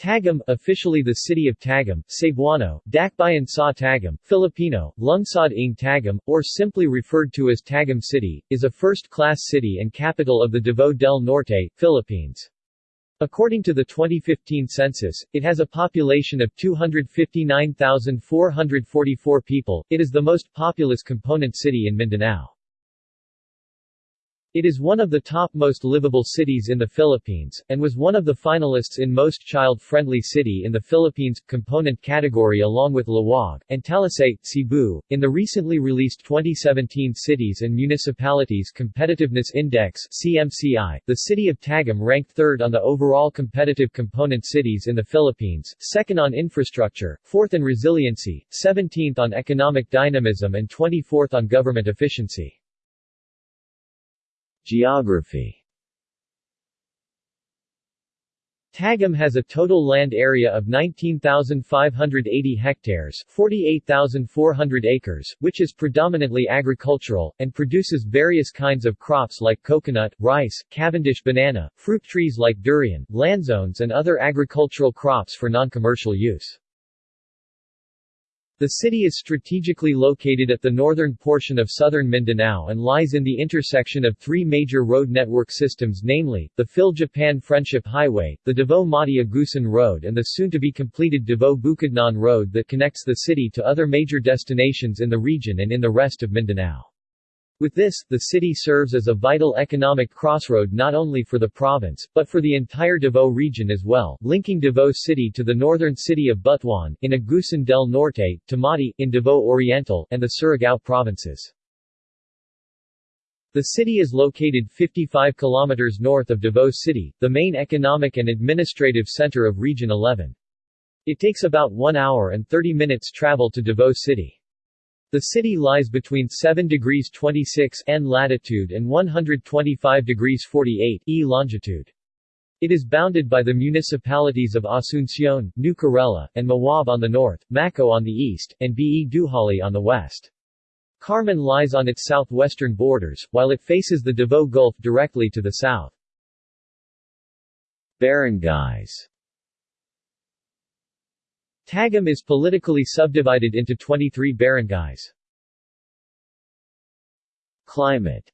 Tagum, officially the city of Tagum, Cebuano, Dakbayan sa Tagum, Filipino, Lungsod ng Tagum, or simply referred to as Tagum City, is a first-class city and capital of the Davao del Norte, Philippines. According to the 2015 census, it has a population of 259,444 people. It is the most populous component city in Mindanao. It is one of the top most livable cities in the Philippines, and was one of the finalists in Most Child-Friendly City in the Philippines component category along with Laoag, and Talisay, Cebu. In the recently released 2017 Cities and Municipalities Competitiveness Index CMCI, the city of Tagum ranked third on the overall competitive component cities in the Philippines, second on infrastructure, fourth in resiliency, 17th on economic dynamism and 24th on government efficiency. Geography Tagum has a total land area of 19,580 hectares 48,400 acres, which is predominantly agricultural, and produces various kinds of crops like coconut, rice, Cavendish banana, fruit trees like durian, lanzones and other agricultural crops for non-commercial use. The city is strategically located at the northern portion of southern Mindanao and lies in the intersection of three major road network systems namely, the Phil-Japan Friendship Highway, the Davao-Mati Agusan Road and the soon-to-be-completed Davao-Bukidnon Road that connects the city to other major destinations in the region and in the rest of Mindanao. With this, the city serves as a vital economic crossroad not only for the province, but for the entire Davao region as well, linking Davao City to the northern city of Butuan, in Agusan del Norte, to Mati, in Davao Oriental, and the Surigao provinces. The city is located 55 kilometers north of Davao City, the main economic and administrative center of Region 11. It takes about 1 hour and 30 minutes travel to Davao City. The city lies between 7 degrees 26 N latitude and 125 degrees 48 E longitude. It is bounded by the municipalities of Asuncion, New Corella, and Mawab on the north, Maco on the east, and Be Dujali on the west. Carmen lies on its southwestern borders, while it faces the Davao Gulf directly to the south. Barangays Tagum is politically subdivided into 23 barangays. Climate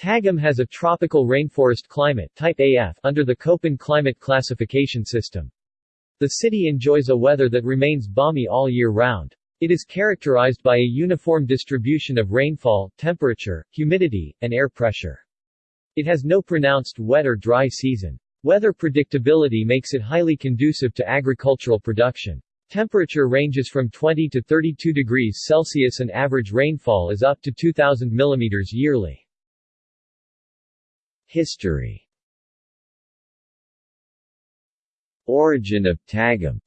Tagum has a tropical rainforest climate type AF under the Köppen climate classification system. The city enjoys a weather that remains balmy all year round. It is characterized by a uniform distribution of rainfall, temperature, humidity, and air pressure. It has no pronounced wet or dry season. Weather predictability makes it highly conducive to agricultural production. Temperature ranges from 20 to 32 degrees Celsius and average rainfall is up to 2,000 mm yearly. History Origin of Tagum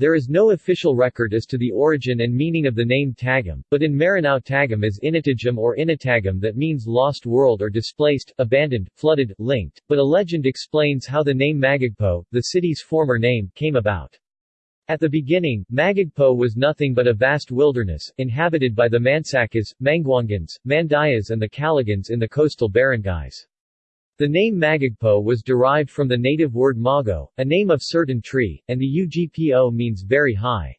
there is no official record as to the origin and meaning of the name Tagum, but in Maranao Tagum is Inatagum or Inatagum that means lost world or displaced, abandoned, flooded, linked, but a legend explains how the name Magagpo, the city's former name, came about. At the beginning, Magagpo was nothing but a vast wilderness, inhabited by the Mansakas, Manguangans, Mandayas and the Kalagans in the coastal barangays. The name Magagpo was derived from the native word mago, a name of certain tree, and the ugpo means very high.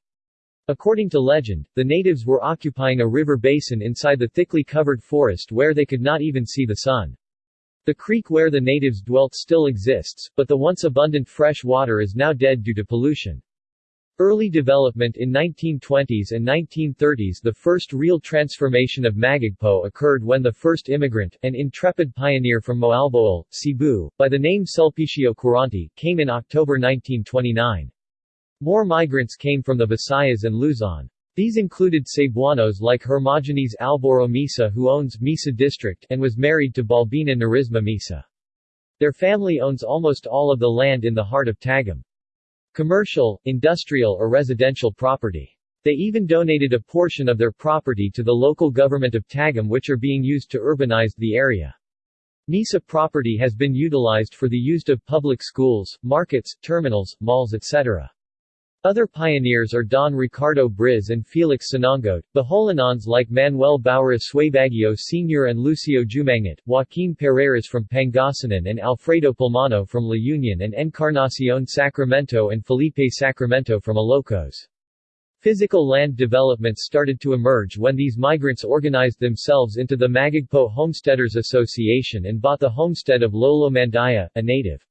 According to legend, the natives were occupying a river basin inside the thickly covered forest where they could not even see the sun. The creek where the natives dwelt still exists, but the once abundant fresh water is now dead due to pollution. Early development in 1920s and 1930s The first real transformation of Magagpo occurred when the first immigrant, an intrepid pioneer from Moalboal, Cebu, by the name Sulpicio Quirante, came in October 1929. More migrants came from the Visayas and Luzon. These included Cebuanos like Hermogenes Alboro Misa who owns Misa District and was married to Balbina Narisma Misa. Their family owns almost all of the land in the heart of Tagum commercial, industrial or residential property. They even donated a portion of their property to the local government of Tagum which are being used to urbanize the area. Misa property has been utilized for the use of public schools, markets, terminals, malls etc. Other pioneers are Don Ricardo Briz and Felix Sinangot, Boholanons like Manuel Baura Suaybaguio Sr. and Lucio Jumangat, Joaquin Pereiras from Pangasinan and Alfredo Pulmano from La Union and Encarnacion Sacramento and Felipe Sacramento from Ilocos. Physical land developments started to emerge when these migrants organized themselves into the Magagpo Homesteaders Association and bought the homestead of Lolo Mandaya, a native.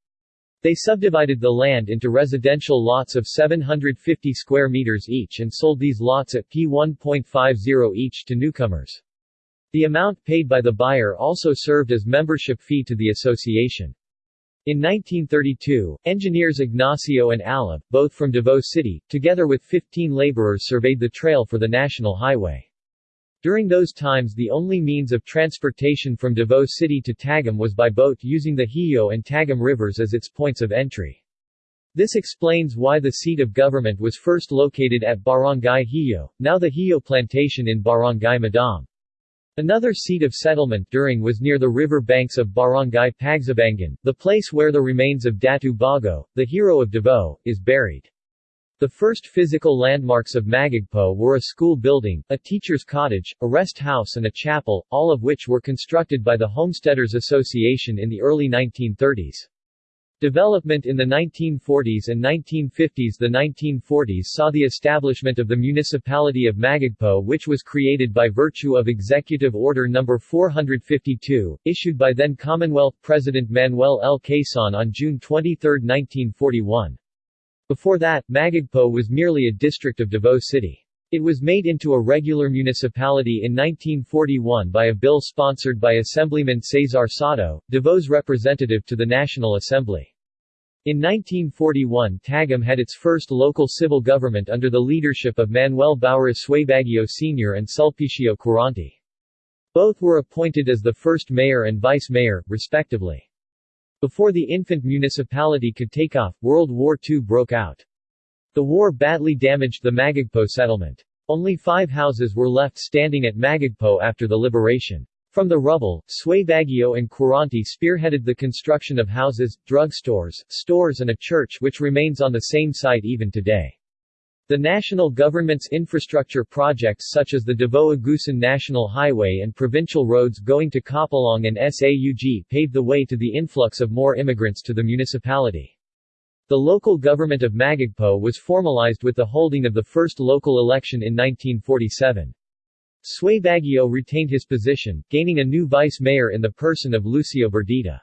They subdivided the land into residential lots of 750 square meters each and sold these lots at P1.50 each to newcomers. The amount paid by the buyer also served as membership fee to the association. In 1932, engineers Ignacio and Alab, both from Davao City, together with 15 laborers surveyed the trail for the national highway. During those times the only means of transportation from Davao City to Tagum was by boat using the Hio and Tagum rivers as its points of entry. This explains why the seat of government was first located at Barangay Hio, now the Hio Plantation in Barangay Madam. Another seat of settlement during was near the river banks of Barangay Pagsabangan, the place where the remains of Datu Bago, the hero of Davao, is buried. The first physical landmarks of Magagpo were a school building, a teacher's cottage, a rest house and a chapel, all of which were constructed by the Homesteaders Association in the early 1930s. Development in the 1940s and 1950s The 1940s saw the establishment of the Municipality of Magagpo which was created by virtue of Executive Order No. 452, issued by then Commonwealth President Manuel L. Quezon on June 23, 1941. Before that, Magagpo was merely a district of Davao City. It was made into a regular municipality in 1941 by a bill sponsored by Assemblyman Cesar Soto, Davao's representative to the National Assembly. In 1941 Tagum had its first local civil government under the leadership of Manuel Baura Suaybaguio Sr. and Sulpicio Quirante. Both were appointed as the first mayor and vice mayor, respectively. Before the infant municipality could take off, World War II broke out. The war badly damaged the Magagpo settlement. Only five houses were left standing at Magagpo after the liberation. From the rubble, Sway Suaybaguio and Quirante spearheaded the construction of houses, drugstores, stores and a church which remains on the same site even today. The national government's infrastructure projects such as the Davao-Agusan National Highway and provincial roads going to Kapalong and SAUG paved the way to the influx of more immigrants to the municipality. The local government of Magagpo was formalized with the holding of the first local election in 1947. Suaybaguio retained his position, gaining a new vice mayor in the person of Lucio Berdita.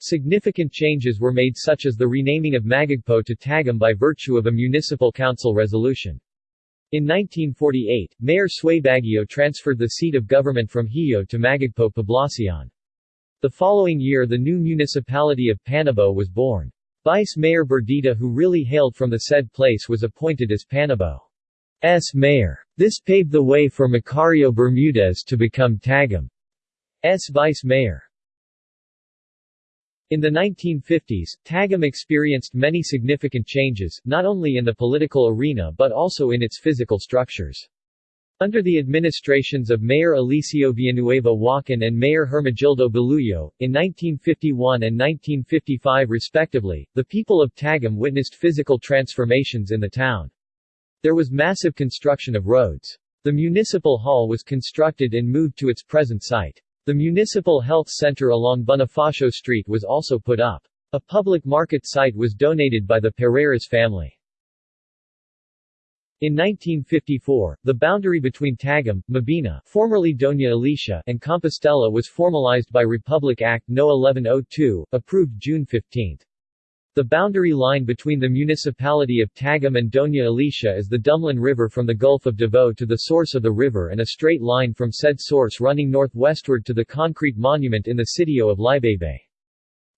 Significant changes were made such as the renaming of Magagpo to Tagum by virtue of a municipal council resolution. In 1948, Mayor Suaybaguio transferred the seat of government from Hio to Magagpo Poblacion. The following year the new municipality of Panabo was born. Vice Mayor Berdita who really hailed from the said place was appointed as Panabo's mayor. This paved the way for Macario Bermudez to become Tagum's vice mayor. In the 1950s, Tagum experienced many significant changes, not only in the political arena but also in its physical structures. Under the administrations of Mayor Eliseo Villanueva Joaquin and Mayor Hermegildo Baluyo, in 1951 and 1955 respectively, the people of Tagum witnessed physical transformations in the town. There was massive construction of roads. The municipal hall was constructed and moved to its present site. The municipal health center along Bonifacio Street was also put up. A public market site was donated by the Pereiras family. In 1954, the boundary between Tagum, Mabini formerly Doña Alicia and Compostela was formalized by Republic Act No. 1102, approved June 15. The boundary line between the municipality of Tagum and Doña Alicia is the Dumlan River from the Gulf of Davao to the source of the river and a straight line from said source running northwestward to the concrete monument in the sitio of Libaybay.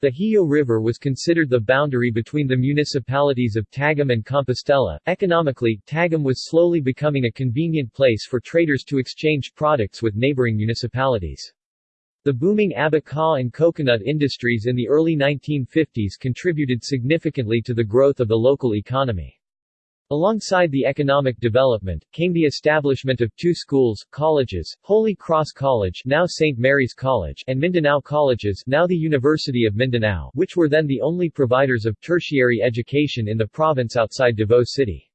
The Hio River was considered the boundary between the municipalities of Tagum and Compostela. Economically, Tagum was slowly becoming a convenient place for traders to exchange products with neighboring municipalities. The booming abaca and coconut industries in the early 1950s contributed significantly to the growth of the local economy. Alongside the economic development, came the establishment of two schools, colleges, Holy Cross College now St. Mary's College and Mindanao Colleges now the University of Mindanao which were then the only providers of tertiary education in the province outside Davao City.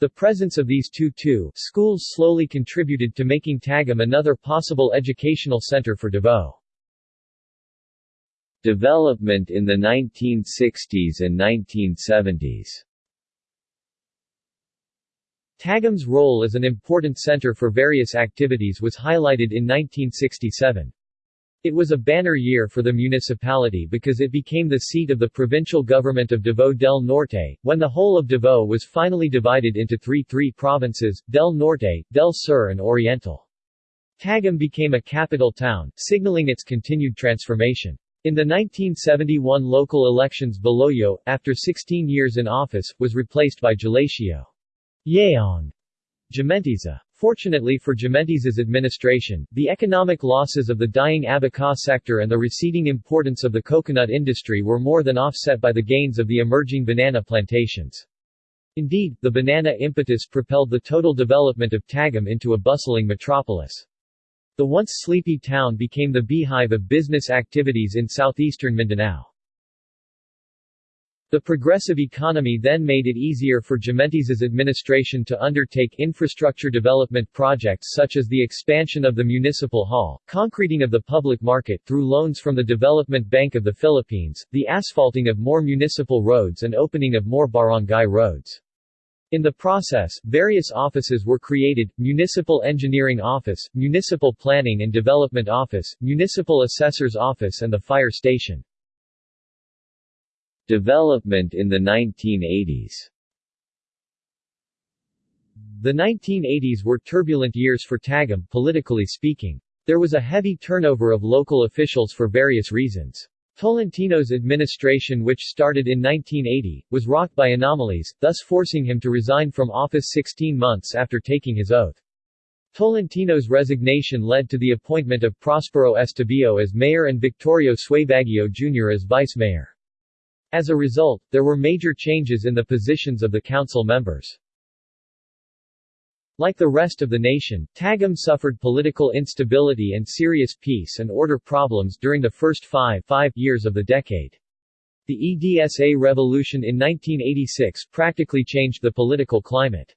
The presence of these two two schools slowly contributed to making Tagum another possible educational center for Davao. Development in the 1960s and 1970s Tagum's role as an important center for various activities was highlighted in 1967. It was a banner year for the municipality because it became the seat of the provincial government of Davao del Norte, when the whole of Davao was finally divided into three three provinces, Del Norte, Del Sur and Oriental. Tagum became a capital town, signaling its continued transformation. In the 1971 local elections Baluyo, after 16 years in office, was replaced by Gelacio. Yeong Gementiza. Fortunately for Gementiza's administration, the economic losses of the dying abaca sector and the receding importance of the coconut industry were more than offset by the gains of the emerging banana plantations. Indeed, the banana impetus propelled the total development of Tagum into a bustling metropolis. The once sleepy town became the beehive of business activities in southeastern Mindanao. The progressive economy then made it easier for Gementiza's administration to undertake infrastructure development projects such as the expansion of the municipal hall, concreting of the public market through loans from the Development Bank of the Philippines, the asphalting of more municipal roads and opening of more barangay roads. In the process, various offices were created, Municipal Engineering Office, Municipal Planning and Development Office, Municipal Assessor's Office and the Fire Station. Development in the 1980s The 1980s were turbulent years for Tagum, politically speaking. There was a heavy turnover of local officials for various reasons. Tolentino's administration which started in 1980, was rocked by anomalies, thus forcing him to resign from office 16 months after taking his oath. Tolentino's resignation led to the appointment of Prospero Estabillo as mayor and Victorio Suaybaguio Jr. as vice-mayor. As a result, there were major changes in the positions of the council members. Like the rest of the nation, Tagum suffered political instability and serious peace and order problems during the first five, five years of the decade. The EDSA revolution in 1986 practically changed the political climate.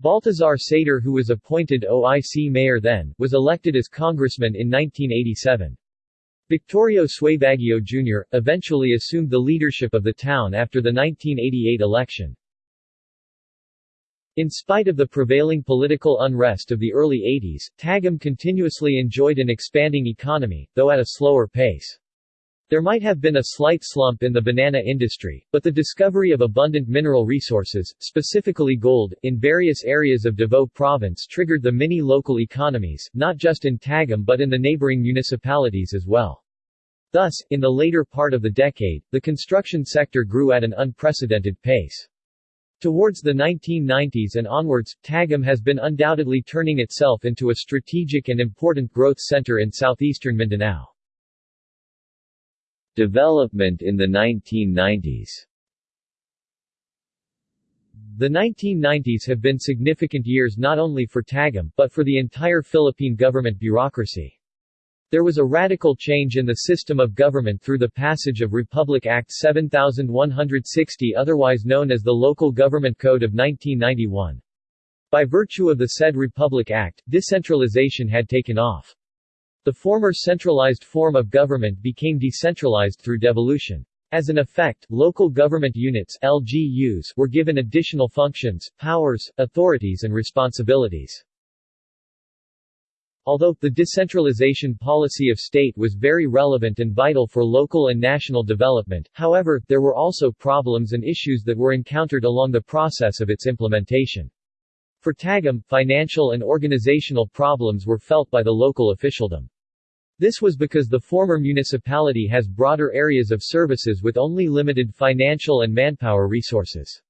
Baltazar Sator who was appointed OIC mayor then, was elected as congressman in 1987. Victorio Suaybaguio Jr., eventually assumed the leadership of the town after the 1988 election. In spite of the prevailing political unrest of the early 80s, Tagum continuously enjoyed an expanding economy, though at a slower pace. There might have been a slight slump in the banana industry, but the discovery of abundant mineral resources, specifically gold, in various areas of Davao province triggered the many local economies, not just in Tagum but in the neighboring municipalities as well. Thus, in the later part of the decade, the construction sector grew at an unprecedented pace. Towards the 1990s and onwards, Tagum has been undoubtedly turning itself into a strategic and important growth center in southeastern Mindanao. Development in the 1990s The 1990s have been significant years not only for Tagum, but for the entire Philippine government bureaucracy. There was a radical change in the system of government through the passage of Republic Act 7160 otherwise known as the Local Government Code of 1991. By virtue of the said Republic Act, decentralization had taken off. The former centralized form of government became decentralized through devolution. As an effect, local government units LGUs were given additional functions, powers, authorities and responsibilities. Although, the decentralization policy of state was very relevant and vital for local and national development, however, there were also problems and issues that were encountered along the process of its implementation. For Tagum, financial and organizational problems were felt by the local officialdom. This was because the former municipality has broader areas of services with only limited financial and manpower resources.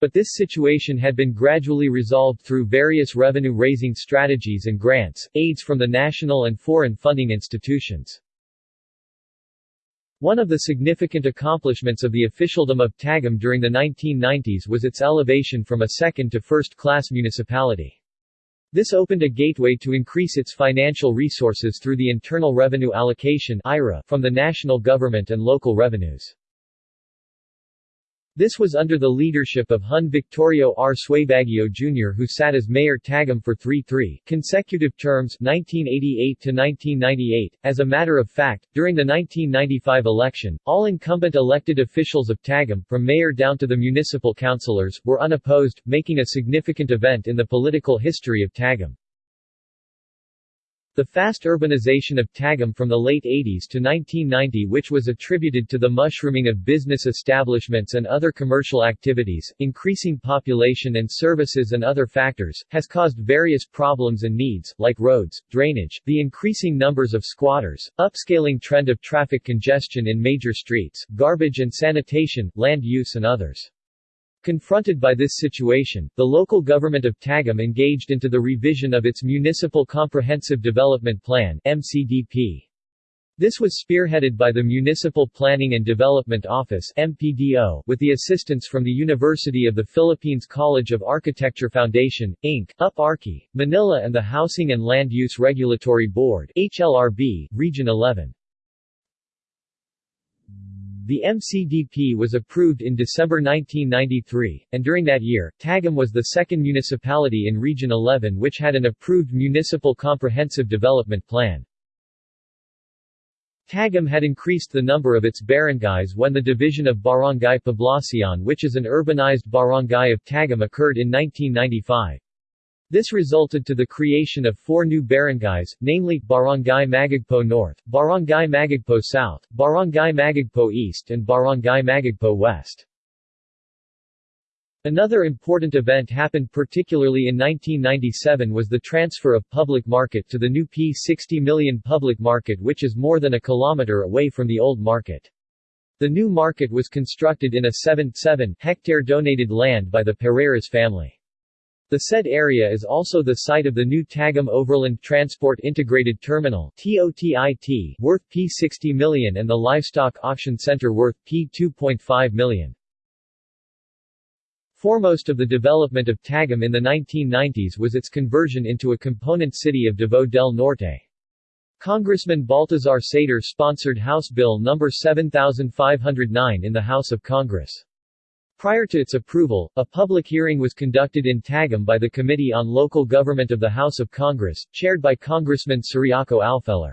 But this situation had been gradually resolved through various revenue-raising strategies and grants, aids from the national and foreign funding institutions. One of the significant accomplishments of the officialdom of Tagum during the 1990s was its elevation from a second to first-class municipality. This opened a gateway to increase its financial resources through the Internal Revenue Allocation from the national government and local revenues. This was under the leadership of Hun Victorio R. Suaybaguio Jr. who sat as Mayor Tagum for three three consecutive terms 1988 to 1998. As a matter of fact, during the 1995 election, all incumbent elected officials of Tagum, from mayor down to the municipal councillors, were unopposed, making a significant event in the political history of Tagum. The fast urbanization of Tagum from the late 80s to 1990 which was attributed to the mushrooming of business establishments and other commercial activities, increasing population and services and other factors, has caused various problems and needs, like roads, drainage, the increasing numbers of squatters, upscaling trend of traffic congestion in major streets, garbage and sanitation, land use and others. Confronted by this situation, the local government of Tagum engaged into the revision of its Municipal Comprehensive Development Plan MCDP. This was spearheaded by the Municipal Planning and Development Office MPDO, with the assistance from the University of the Philippines College of Architecture Foundation, Inc., UP-ARCI, Manila and the Housing and Land Use Regulatory Board HLRB, Region 11. The MCDP was approved in December 1993, and during that year, Tagum was the second municipality in Region 11 which had an approved Municipal Comprehensive Development Plan. Tagum had increased the number of its barangays when the division of Barangay Poblacion which is an urbanized barangay of Tagum occurred in 1995. This resulted to the creation of four new barangays, namely, Barangay Magagpo North, Barangay Magagpo South, Barangay Magagpo East and Barangay Magagpo West. Another important event happened particularly in 1997 was the transfer of public market to the new P60 million public market which is more than a kilometer away from the old market. The new market was constructed in a 7-7 hectare donated land by the Pereiras family. The said area is also the site of the new Tagum Overland Transport Integrated Terminal TOTIT, worth P60 million and the Livestock Auction Center worth P2.5 million. Foremost of the development of Tagum in the 1990s was its conversion into a component city of Davao del Norte. Congressman Baltazar Sator sponsored House Bill No. 7509 in the House of Congress. Prior to its approval, a public hearing was conducted in Tagum by the Committee on Local Government of the House of Congress, chaired by Congressman Ciriaco Alfelor.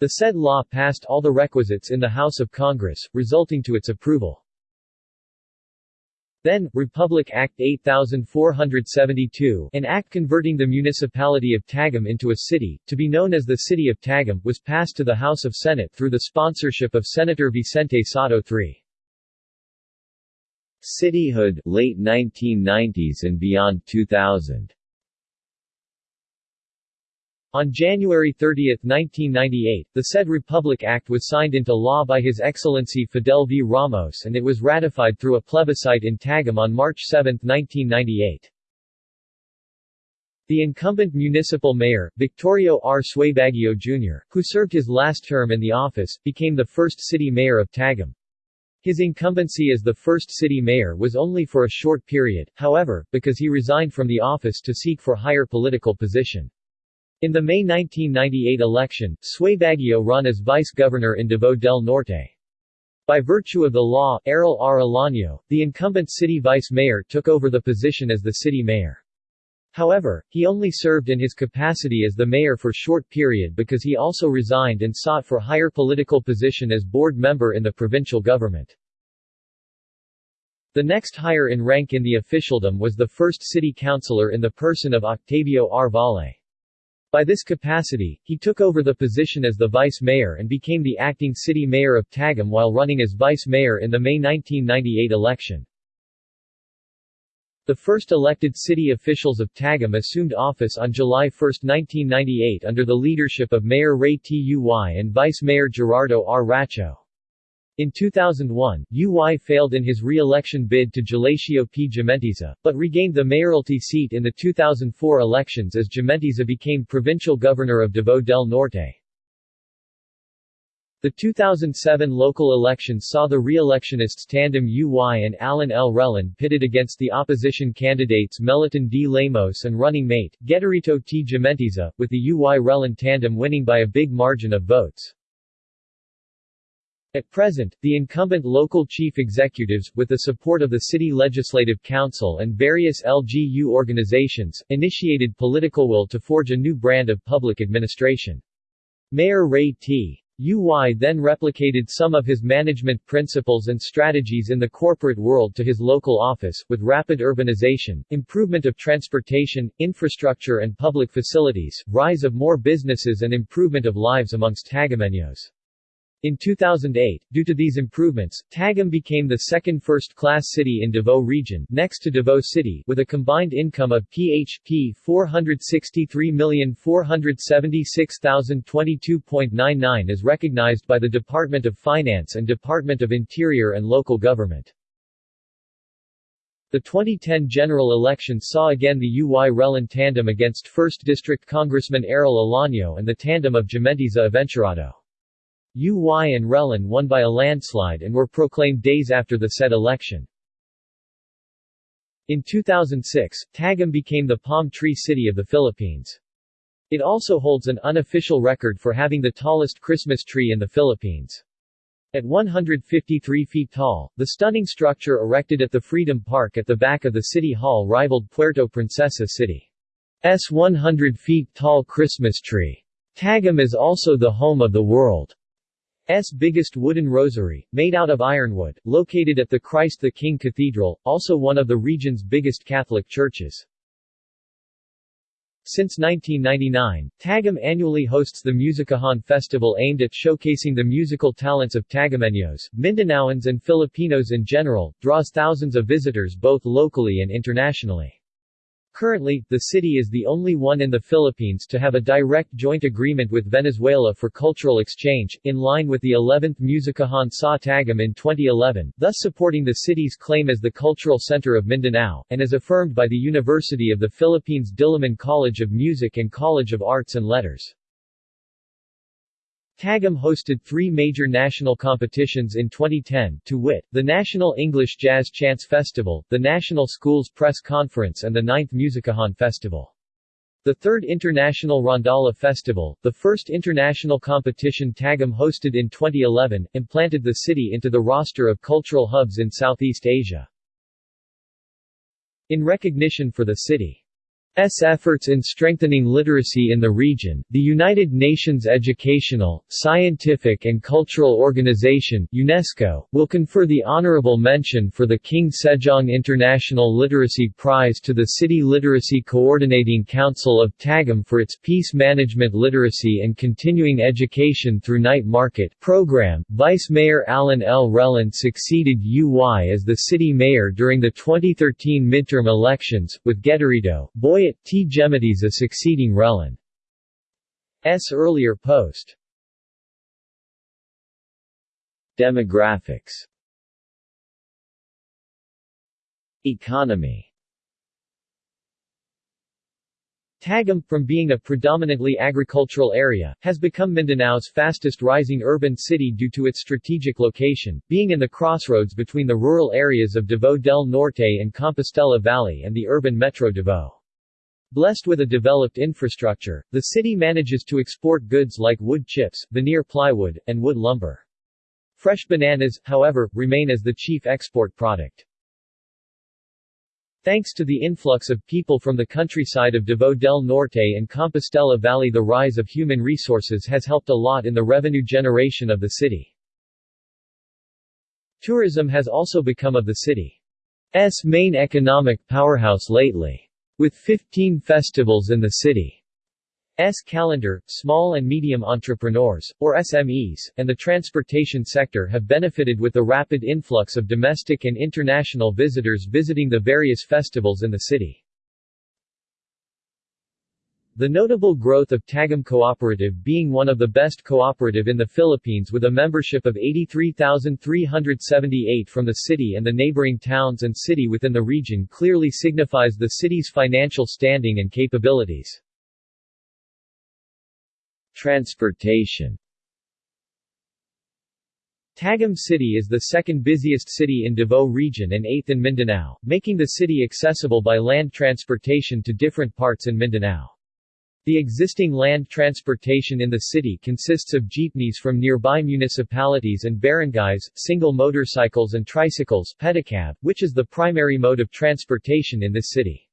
The said law passed all the requisites in the House of Congress, resulting to its approval. Then, Republic Act 8472, an act converting the municipality of Tagum into a city, to be known as the City of Tagum, was passed to the House of Senate through the sponsorship of Senator Vicente Sotto III. Cityhood late 1990s and beyond 2000. On January 30, 1998, the said Republic Act was signed into law by His Excellency Fidel V. Ramos and it was ratified through a plebiscite in Tagum on March 7, 1998. The incumbent municipal mayor, Victorio R. Suaybaguio Jr., who served his last term in the office, became the first city mayor of Tagum. His incumbency as the first city mayor was only for a short period, however, because he resigned from the office to seek for higher political position. In the May 1998 election, Suaybaguio run as vice-governor in Davao del Norte. By virtue of the law, Arrel R. Olaño, the incumbent city vice mayor took over the position as the city mayor. However, he only served in his capacity as the mayor for short period because he also resigned and sought for higher political position as board member in the provincial government. The next higher in rank in the officialdom was the first city councillor in the person of Octavio R. Valle. By this capacity, he took over the position as the vice mayor and became the acting city mayor of Tagum while running as vice mayor in the May 1998 election. The first elected city officials of Tagum assumed office on July 1, 1998 under the leadership of Mayor Ray Tuy and Vice Mayor Gerardo R. Racho. In 2001, Uy failed in his re-election bid to Gelacio P. Gementiza, but regained the mayoralty seat in the 2004 elections as Gementiza became provincial governor of Davao del Norte. The 2007 local elections saw the re-electionists tandem UY and Alan L. Rellon pitted against the opposition candidates Meliton D. Lemos and running mate, Gedarito T. Gementiza, with the UY Rellon tandem winning by a big margin of votes. At present, the incumbent local chief executives, with the support of the City Legislative Council and various LGU organizations, initiated political will to forge a new brand of public administration. Mayor Ray T. Uy then replicated some of his management principles and strategies in the corporate world to his local office, with rapid urbanization, improvement of transportation, infrastructure and public facilities, rise of more businesses and improvement of lives amongst Tagumeños. In 2008, due to these improvements, Tagum became the second first-class city in Davao region next to Davao City with a combined income of PHP 463,476,022.99 as recognized by the Department of Finance and Department of Interior and Local Government. The 2010 general election saw again the UY-Rellon tandem against 1st District Congressman Arrel Olaño and the tandem of Gementiza Aventurado. UY and Rellon won by a landslide and were proclaimed days after the said election. In 2006, Tagum became the palm tree city of the Philippines. It also holds an unofficial record for having the tallest Christmas tree in the Philippines. At 153 feet tall, the stunning structure erected at the Freedom Park at the back of the City Hall rivaled Puerto Princesa City's 100 feet tall Christmas tree. Tagum is also the home of the world S biggest wooden rosary, made out of ironwood, located at the Christ the King Cathedral, also one of the region's biggest Catholic churches. Since 1999, Tagum annually hosts the Musikahan Festival aimed at showcasing the musical talents of Tagumeños, Mindanaoans and Filipinos in general, draws thousands of visitors both locally and internationally. Currently, the city is the only one in the Philippines to have a direct joint agreement with Venezuela for cultural exchange, in line with the 11th Musikahan sa Tagum in 2011, thus supporting the city's claim as the cultural center of Mindanao, and as affirmed by the University of the Philippines Diliman College of Music and College of Arts and Letters. Tagum hosted three major national competitions in 2010, to wit, the National English Jazz Chants Festival, the National Schools Press Conference and the 9th Musikahan Festival. The third International Rondalla Festival, the first international competition Tagum hosted in 2011, implanted the city into the roster of cultural hubs in Southeast Asia. In recognition for the city S efforts in strengthening literacy in the region, the United Nations Educational, Scientific and Cultural Organization UNESCO, will confer the honorable mention for the King Sejong International Literacy Prize to the City Literacy Coordinating Council of Tagum for its Peace Management Literacy and Continuing Education through Night Market program. Vice Mayor Alan L. Rellon succeeded UY as the city mayor during the 2013 midterm elections, with Gedarito, Boy T. Gementiza succeeding Rellon's earlier post. Demographics Economy Tagum, from being a predominantly agricultural area, has become Mindanao's fastest rising urban city due to its strategic location, being in the crossroads between the rural areas of Davao del Norte and Compostela Valley and the urban Metro Davao. Blessed with a developed infrastructure, the city manages to export goods like wood chips, veneer plywood, and wood lumber. Fresh bananas, however, remain as the chief export product. Thanks to the influx of people from the countryside of Davao del Norte and Compostela Valley the rise of human resources has helped a lot in the revenue generation of the city. Tourism has also become of the city's main economic powerhouse lately. With 15 festivals in the city S calendar, small and medium entrepreneurs, or SMEs, and the transportation sector have benefited with the rapid influx of domestic and international visitors visiting the various festivals in the city. The notable growth of Tagum Cooperative being one of the best cooperative in the Philippines with a membership of 83,378 from the city and the neighboring towns and city within the region clearly signifies the city's financial standing and capabilities. Transportation Tagum City is the second busiest city in Davao region and eighth in Mindanao, making the city accessible by land transportation to different parts in Mindanao. The existing land transportation in the city consists of jeepneys from nearby municipalities and barangays, single motorcycles and tricycles pedicab, which is the primary mode of transportation in this city.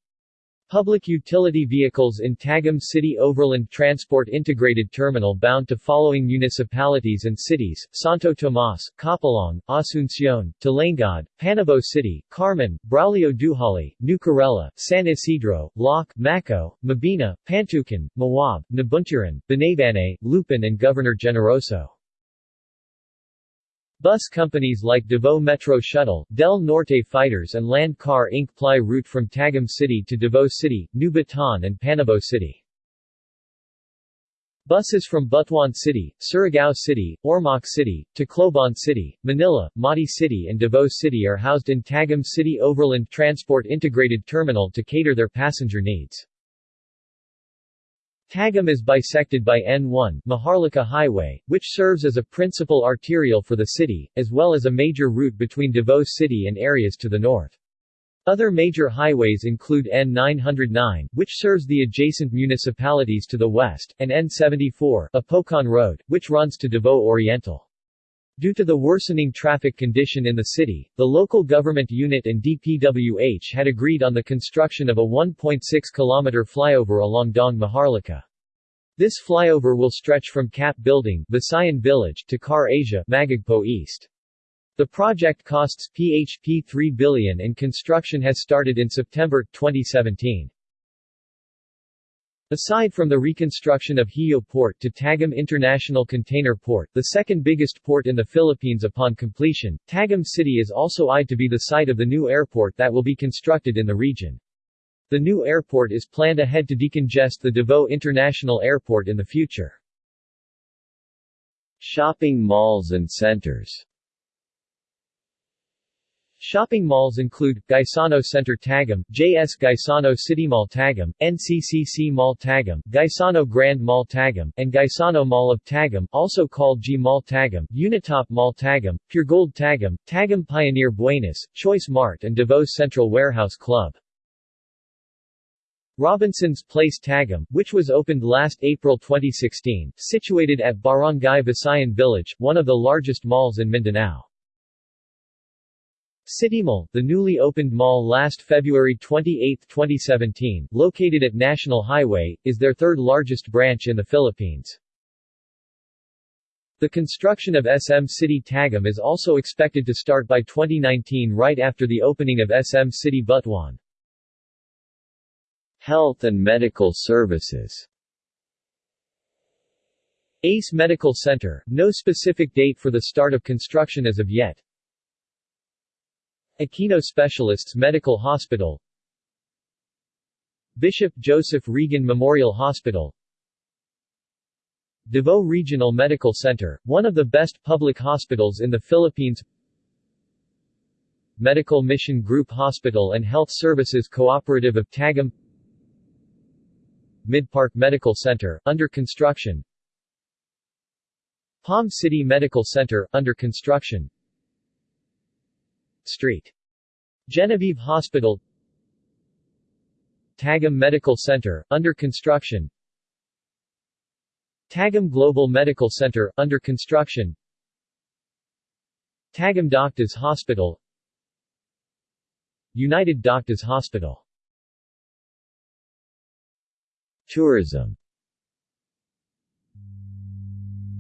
Public utility vehicles in Tagum City Overland Transport Integrated Terminal bound to following municipalities and cities, Santo Tomas, Kapalong, Asuncion, Talaingod, Panabo City, Carmen, Braulio Dujali, New Corella, San Isidro, Lac, Maco, Mabini, Pantukan, Mawab, Nabunturan, Banaybana, Lupon and Governor Generoso. Bus companies like Davao Metro Shuttle, Del Norte Fighters and Land Car Inc. ply route from Tagum City to Davao City, New Bataan and Panabo City. Buses from Butuan City, Surigao City, Ormoc City, Tacloban City, Manila, Mati City and Davao City are housed in Tagum City Overland Transport Integrated Terminal to cater their passenger needs. Tagum is bisected by N1 Maharlika Highway, which serves as a principal arterial for the city, as well as a major route between Davao City and areas to the north. Other major highways include N909, which serves the adjacent municipalities to the west, and N74, Apocon Road, which runs to Davao Oriental. Due to the worsening traffic condition in the city, the local government unit and DPWH had agreed on the construction of a 1.6 km flyover along Dong Maharlika. This flyover will stretch from CAP Building Visayan Village to Car Asia Magagpo East. The project costs PHP 3 billion and construction has started in September 2017. Aside from the reconstruction of Hio Port to Tagum International Container Port, the second biggest port in the Philippines upon completion, Tagum City is also eyed to be the site of the new airport that will be constructed in the region. The new airport is planned ahead to decongest the Davao International Airport in the future. Shopping malls and centers Shopping malls include, Gaisano Center Tagum, JS Gaisano City Mall Tagum, NCCC Mall Tagum, Gaisano Grand Mall Tagum, and Gaisano Mall of Tagum, also called G Mall Tagum, Unitop Mall Tagum, Puregold Tagum, Tagum Pioneer Buenos, Choice Mart and Davao Central Warehouse Club. Robinson's Place Tagum, which was opened last April 2016, situated at Barangay Visayan Village, one of the largest malls in Mindanao. City Mall, the newly opened mall last February 28, 2017, located at National Highway, is their third largest branch in the Philippines. The construction of SM City Tagum is also expected to start by 2019 right after the opening of SM City Butuan. Health and medical services ACE Medical Center, no specific date for the start of construction as of yet. Aquino Specialists Medical Hospital. Bishop Joseph Regan Memorial Hospital. Davao Regional Medical Center, one of the best public hospitals in the Philippines. Medical Mission Group Hospital and Health Services Cooperative of Tagum Midpark Medical Center, under construction. Palm City Medical Center, under construction Street. Genevieve Hospital. Tagum Medical Center, under construction. Tagum Global Medical Center, under construction. Tagum Doctors Hospital. United Doctors Hospital. Tourism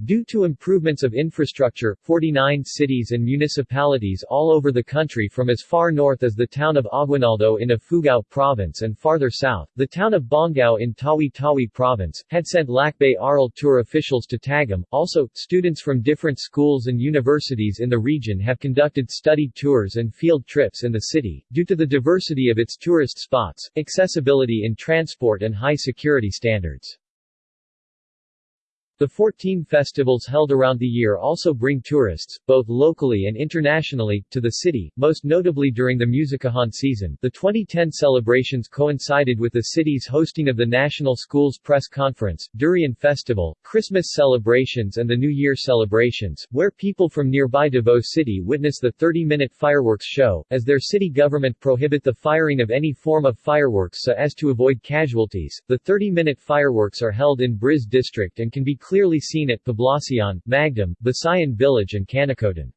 Due to improvements of infrastructure, 49 cities and municipalities all over the country from as far north as the town of Aguinaldo in Ifugao Province and farther south, the town of Bongao in Tawi-Tawi Province, had sent Lakbay Aral tour officials to Tagum. Also, students from different schools and universities in the region have conducted study tours and field trips in the city, due to the diversity of its tourist spots, accessibility in transport and high security standards. The 14 festivals held around the year also bring tourists, both locally and internationally, to the city, most notably during the Musikahan season. The 2010 celebrations coincided with the city's hosting of the National Schools Press Conference, Durian Festival, Christmas celebrations and the New Year celebrations, where people from nearby Davao City witness the 30-minute fireworks show, as their city government prohibit the firing of any form of fireworks so as to avoid casualties. The 30-minute fireworks are held in Briz district and can be clearly seen at Poblacion, Magdum, Visayan Village and Canocotan.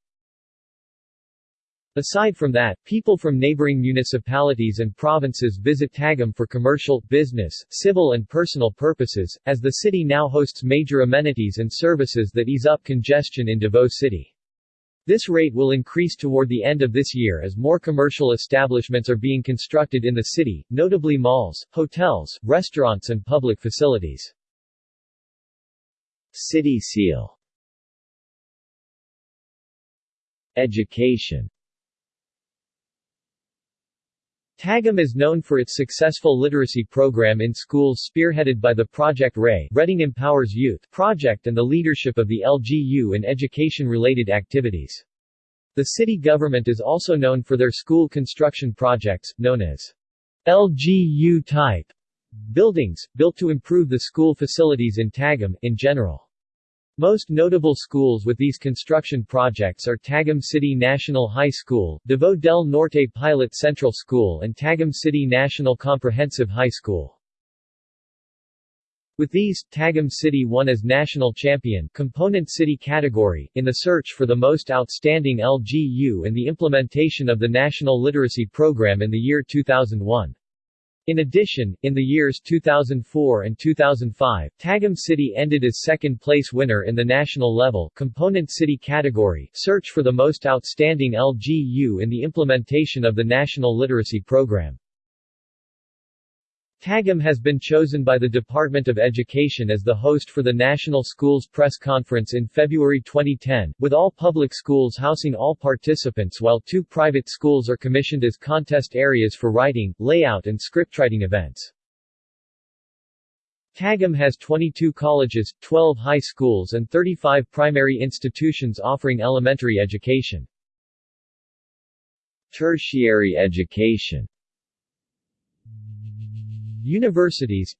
Aside from that, people from neighboring municipalities and provinces visit Tagum for commercial, business, civil and personal purposes, as the city now hosts major amenities and services that ease up congestion in Davao City. This rate will increase toward the end of this year as more commercial establishments are being constructed in the city, notably malls, hotels, restaurants and public facilities. City seal Education Tagum is known for its successful literacy program in schools spearheaded by the Project RAY Reading Empowers Youth project and the leadership of the LGU in education-related activities. The city government is also known for their school construction projects, known as LGU type buildings, built to improve the school facilities in Tagum, in general. Most notable schools with these construction projects are Tagum City National High School, Davao del Norte Pilot Central School and Tagum City National Comprehensive High School. With these, Tagum City won as national champion component city category in the search for the most outstanding LGU and the implementation of the National Literacy Program in the year 2001. In addition, in the years 2004 and 2005, Tagum City ended as second-place winner in the national level component city category search for the most outstanding LGU in the implementation of the National Literacy Program. Tagum has been chosen by the Department of Education as the host for the National Schools Press Conference in February 2010, with all public schools housing all participants while two private schools are commissioned as contest areas for writing, layout and scriptwriting events. Tagum has 22 colleges, 12 high schools and 35 primary institutions offering elementary education. Tertiary education Universities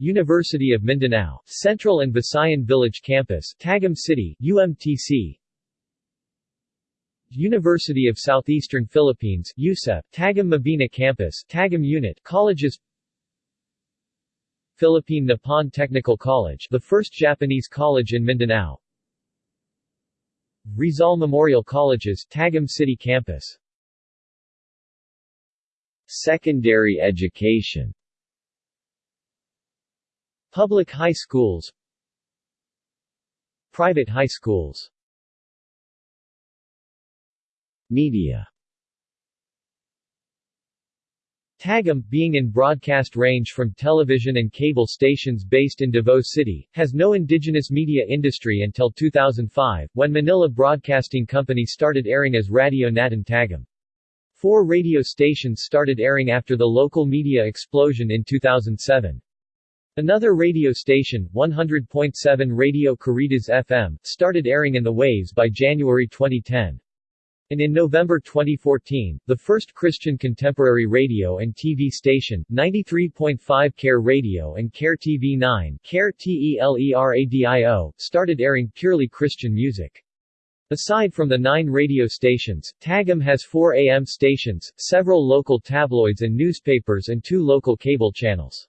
University of Mindanao, Central and Visayan Village Campus, Tagum City, UMTC University of Southeastern Philippines, USEP, Tagum Mabini Campus, Tagum Unit, Colleges Philippine Nippon Technical College, the first Japanese college in Mindanao Rizal Memorial Colleges, Tagum City Campus Secondary education Public high schools Private high schools Media Tagum, being in broadcast range from television and cable stations based in Davao City, has no indigenous media industry until 2005, when Manila Broadcasting Company started airing as Radio Natin Tagum. Four radio stations started airing after the local media explosion in 2007. Another radio station, 100.7 Radio Caritas FM, started airing in the waves by January 2010. And in November 2014, the first Christian contemporary radio and TV station, 93.5 Care Radio and Care TV 9 Care TELERADIO, started airing purely Christian music. Aside from the nine radio stations, Tagum has four AM stations, several local tabloids and newspapers and two local cable channels.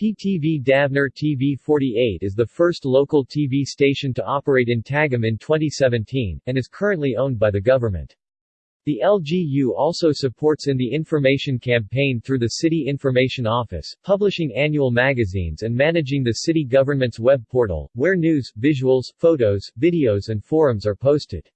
PTV Davner TV 48 is the first local TV station to operate in Tagum in 2017, and is currently owned by the government. The LGU also supports in the information campaign through the City Information Office, publishing annual magazines and managing the city government's web portal, where news, visuals, photos, videos and forums are posted.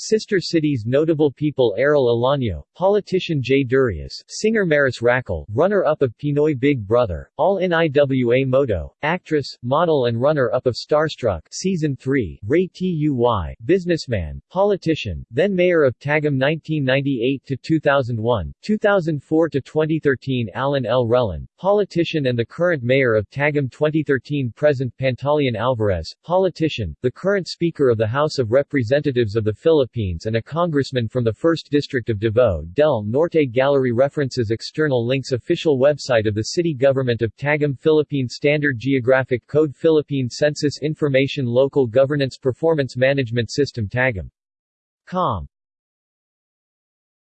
Sister cities Notable people Arrel Olaño, Politician Jay Durias, Singer Maris Racal, runner-up of Pinoy Big Brother, All-In Iwa Moto, actress, model and runner-up of Starstruck Season 3, Rey T. Uy, businessman, politician, then mayor of Tagum 1998-2001, 2004-2013 Allan L. Rellon, politician and the current mayor of Tagum 2013 Present Pantaleon Alvarez, politician, the current Speaker of the House of Representatives of the Philippines Philippines and a congressman from the 1st District of Davao del Norte Gallery references external links Official website of the City Government of Tagum Philippine Standard Geographic Code Philippine Census Information Local Governance Performance Management System Tagum. Com